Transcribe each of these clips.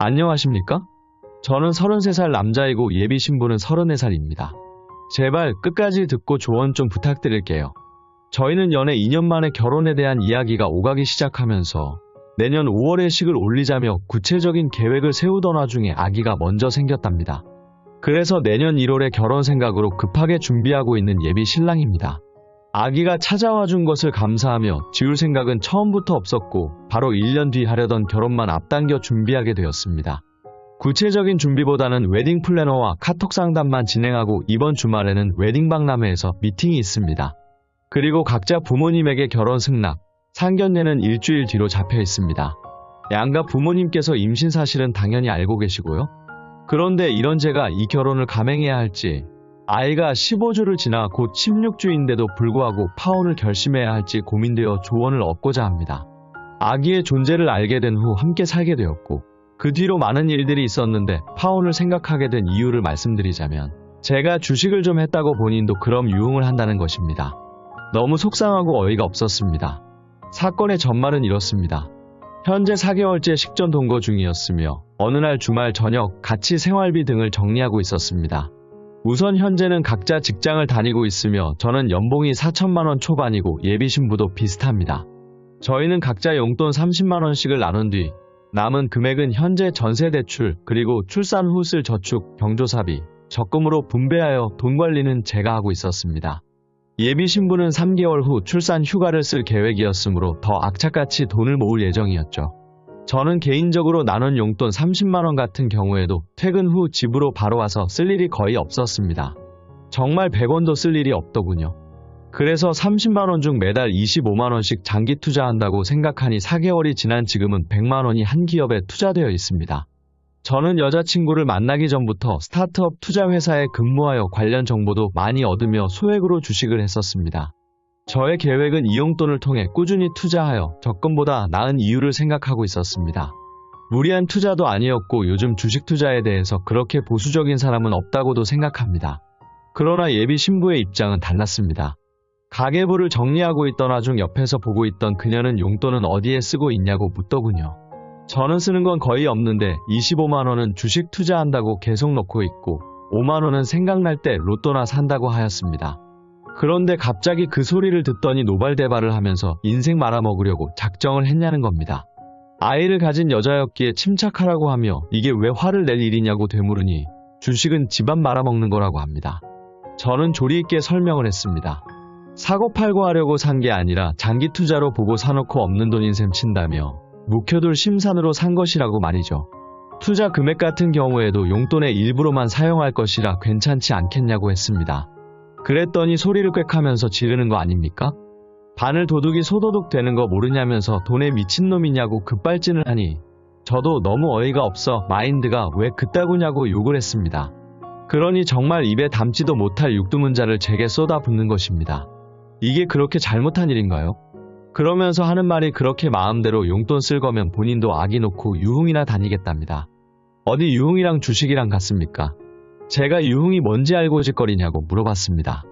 안녕하십니까? 저는 33살 남자이고 예비 신부는 34살입니다. 제발 끝까지 듣고 조언 좀 부탁드릴게요. 저희는 연애 2년 만에 결혼에 대한 이야기가 오가기 시작하면서 내년 5월에 식을 올리자며 구체적인 계획을 세우던 와중에 아기가 먼저 생겼답니다. 그래서 내년 1월에 결혼 생각으로 급하게 준비하고 있는 예비 신랑입니다. 아기가 찾아와 준 것을 감사하며 지울 생각은 처음부터 없었고 바로 1년 뒤 하려던 결혼만 앞당겨 준비하게 되었습니다. 구체적인 준비보다는 웨딩 플래너와 카톡 상담만 진행하고 이번 주말에는 웨딩 박람회에서 미팅이 있습니다. 그리고 각자 부모님에게 결혼 승낙, 상견례는 일주일 뒤로 잡혀 있습니다. 양가 부모님께서 임신 사실은 당연히 알고 계시고요. 그런데 이런 제가 이 결혼을 감행해야 할지, 아이가 15주를 지나 곧 16주인데도 불구하고 파혼을 결심해야 할지 고민되어 조언을 얻고자 합니다. 아기의 존재를 알게 된 후 함께 살게 되었고, 그 뒤로 많은 일들이 있었는데 파혼을 생각하게 된 이유를 말씀드리자면, 제가 주식을 좀 했다고 본인도 그럼 유흥을 한다는 것입니다. 너무 속상하고 어이가 없었습니다. 사건의 전말은 이렇습니다. 현재 4개월째 식전 동거 중이었으며 어느 날 주말 저녁 같이 생활비 등을 정리하고 있었습니다. 우선 현재는 각자 직장을 다니고 있으며 저는 연봉이 4천만원 초반이고 예비 신부도 비슷합니다. 저희는 각자 용돈 30만원씩을 나눈 뒤 남은 금액은 현재 전세 대출 그리고 출산 후 쓸 저축, 경조사비, 적금으로 분배하여 돈 관리는 제가 하고 있었습니다. 예비 신부는 3개월 후 출산 휴가를 쓸 계획이었으므로 더 악착같이 돈을 모을 예정이었죠. 저는 개인적으로 나눈 용돈 30만원 같은 경우에도 퇴근 후 집으로 바로 와서 쓸 일이 거의 없었습니다. 정말 100원도 쓸 일이 없더군요. 그래서 30만원 중 매달 25만원씩 장기 투자한다고 생각하니 4개월이 지난 지금은 100만원이 한 기업에 투자되어 있습니다. 저는 여자친구를 만나기 전부터 스타트업 투자 회사에 근무하여 관련 정보도 많이 얻으며 소액으로 주식을 했었습니다. 저의 계획은 이 용돈을 통해 꾸준히 투자하여 적금보다 나은 이유를 생각하고 있었습니다. 무리한 투자도 아니었고 요즘 주식 투자에 대해서 그렇게 보수적인 사람은 없다고도 생각합니다. 그러나 예비 신부의 입장은 달랐습니다. 가계부를 정리하고 있던 와중 옆에서 보고 있던 그녀는 용돈은 어디에 쓰고 있냐고 묻더군요. 저는 쓰는 건 거의 없는데 25만원은 주식 투자한다고 계속 넣고 있고 5만원은 생각날 때 로또나 산다고 하였습니다. 그런데 갑자기 그 소리를 듣더니 노발대발을 하면서 인생 말아먹으려고 작정을 했냐는 겁니다. 아이를 가진 여자였기에 침착하라고 하며 이게 왜 화를 낼 일이냐고 되물으니 주식은 집안 말아먹는 거라고 합니다. 저는 조리 있게 설명을 했습니다. 사고 팔고 하려고 산 게 아니라 장기 투자로 보고 사놓고 없는 돈인 셈 친다며 묵혀둘 심산으로 산 것이라고 말이죠. 투자 금액 같은 경우에도 용돈의 일부로만 사용할 것이라 괜찮지 않겠냐고 했습니다. 그랬더니 소리를 꽥 하면서 지르는 거 아닙니까? 바늘 도둑이 소도둑 되는 거 모르냐면서 돈에 미친놈이냐고 급발진을 하니 저도 너무 어이가 없어 마인드가 왜 그따구냐고 욕을 했습니다. 그러니 정말 입에 담지도 못할 육두문자를 제게 쏟아붓는 것입니다. 이게 그렇게 잘못한 일인가요? 그러면서 하는 말이 그렇게 마음대로 용돈 쓸 거면 본인도 아기 놓고 유흥이나 다니겠답니다. 어디 유흥이랑 주식이랑 같습니까? 제가 유흥이 뭔지 알고 짓거리냐고 물어봤습니다.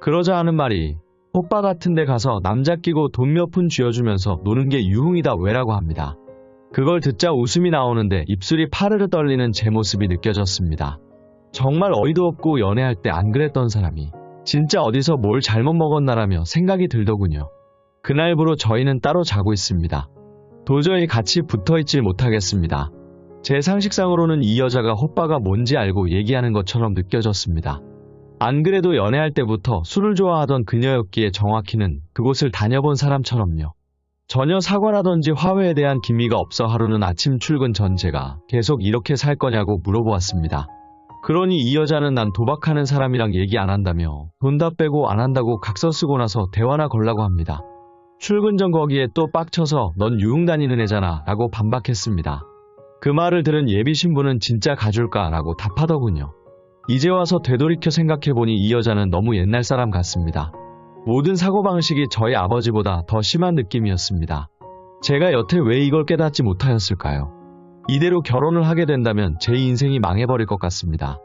그러자 하는 말이 호빠 같은 데 가서 남자 끼고 돈 몇 푼 쥐어주면서 노는 게 유흥이다 왜라고 합니다. 그걸 듣자 웃음이 나오는데 입술이 파르르 떨리는 제 모습이 느껴졌습니다. 정말 어이도 없고 연애할 때 안 그랬던 사람이 진짜 어디서 뭘 잘못 먹었나라며 생각이 들더군요. 그날부로 저희는 따로 자고 있습니다. 도저히 같이 붙어 있질 못하겠습니다. 제 상식상으로는 이 여자가 호빠가 뭔지 알고 얘기하는 것처럼 느껴졌습니다. 안 그래도 연애할 때부터 술을 좋아하던 그녀였기에 정확히는 그곳을 다녀본 사람처럼요. 전혀 사과라든지 화해에 대한 기미가 없어 하루는 아침 출근 전 제가 계속 이렇게 살 거냐고 물어보았습니다. 그러니 이 여자는 난 도박하는 사람이랑 얘기 안 한다며 돈 다 빼고 안 한다고 각서 쓰고 나서 대화나 걸라고 합니다. 출근 전 거기에 또 빡쳐서 넌 유흥 다니는 애잖아 라고 반박했습니다. 그 말을 들은 예비 신부는 진짜 가줄까 라고 답하더군요. 이제 와서 되돌이켜 생각해보니 이 여자는 너무 옛날 사람 같습니다. 모든 사고방식이 저희 아버지보다 더 심한 느낌이었습니다. 제가 여태 왜 이걸 깨닫지 못하였을까요? 이대로 결혼을 하게 된다면 제 인생이 망해버릴 것 같습니다.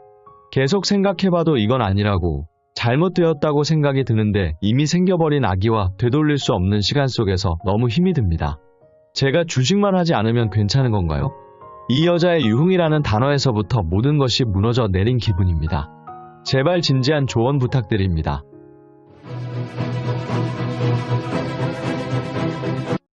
계속 생각해봐도 이건 아니라고 잘못되었다고 생각이 드는데 이미 생겨버린 아기와 되돌릴 수 없는 시간 속에서 너무 힘이 듭니다. 제가 주식만 하지 않으면 괜찮은 건가요? 이 여자의 유흥이라는 단어에서부터 모든 것이 무너져 내린 기분입니다. 제발 진지한 조언 부탁드립니다.